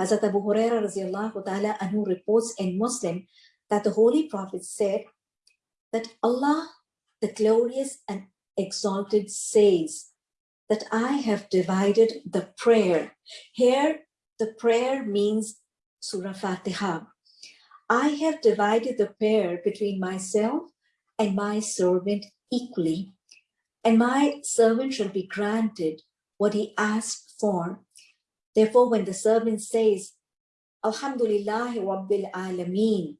Hazrat Abu Huraira radiallahu ta'ala anhu reports in Muslim that the Holy Prophet said that Allah, the glorious and exalted says that I have divided the prayer. Here, the prayer means Surah Fatiha. I have divided the prayer between myself and my servant equally, and my servant shall be granted what he asked for. Therefore, when the servant says, Alhamdulillah Rabbil Alameen,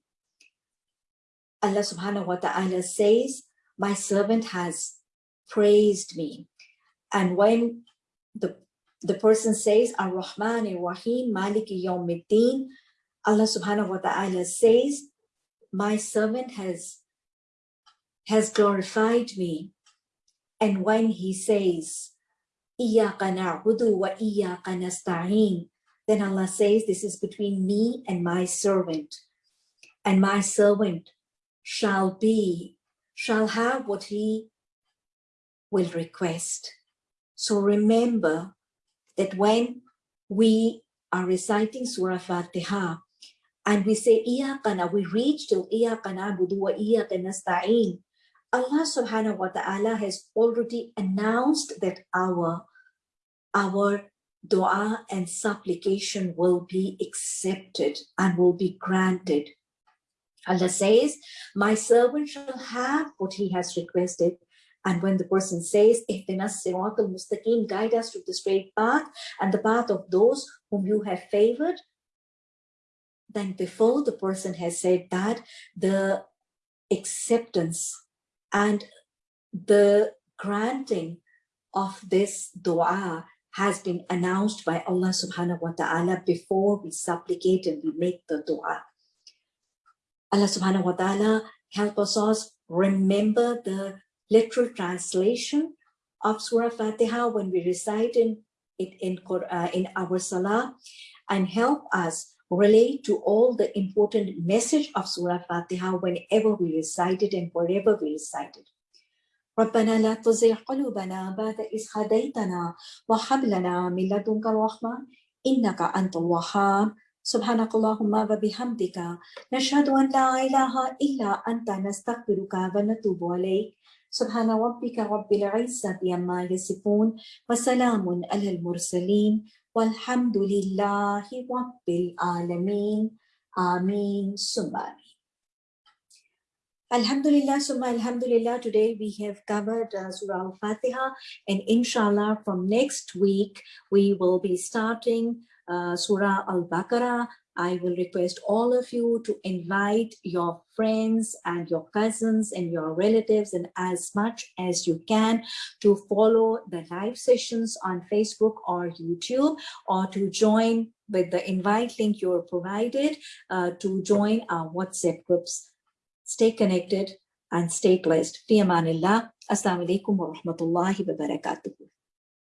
Allah subhanahu wa ta'ala says, my servant has praised me. And when the, the person says, Ar-Rahman Ar-Rahim, Maliki Yawmiddin, Allah subhanahu wa ta'ala says, my servant has, has glorified me. And when he says, Iyaka na'budu wa iyaka then Allah says, this is between me and my servant. And my servant shall be, shall have what he will request. So remember that when we are reciting Surah Fatiha and we say Iyaqana, we reach to Iyaqana budu wa. Allah subhanahu wa ta'ala has already announced that our, our dua and supplication will be accepted and will be granted. Allah says, my servant shall have what he has requested. And when the person says, mustaqim, guide us to the straight path and the path of those whom you have favored, then before the person has said that, the acceptance and the granting of this dua has been announced by Allah subhanahu wa ta'ala before we supplicate and we make the dua. Allah subhanahu wa ta'ala help us all remember the literal translation of Surah Fatiha when we recite in, it in, uh, in our Salah and help us relate to all the important message of Surah Fatiha whenever we recite it and wherever we recite it. ربنا لا تزغ قلوبنا بعد إذ هديتنا وهب لنا من لدنك الرحمة إنك أنت الوهاب. سبحانك اللهم وبحمدك. نشهد أن لا إله إلا أنت. نستغفرك ونتوب إليك. سبحان ربك رب العزة عما يصفون وسلام على المرسلين. والحمد لله رب العالمين. آمين. ثم Alhamdulillah, Summa Alhamdulillah, today we have covered uh, Surah Al-Fatiha and inshallah from next week we will be starting uh, Surah Al-Baqarah. I will request all of you to invite your friends and your cousins and your relatives and as much as you can to follow the live sessions on Facebook or YouTube or to join with the invite link you're provided uh, to join our WhatsApp groups. Stay connected and stay blessed. Fi amanillah. Assalamu alaikum wa rahmatullahi wa barakatuh.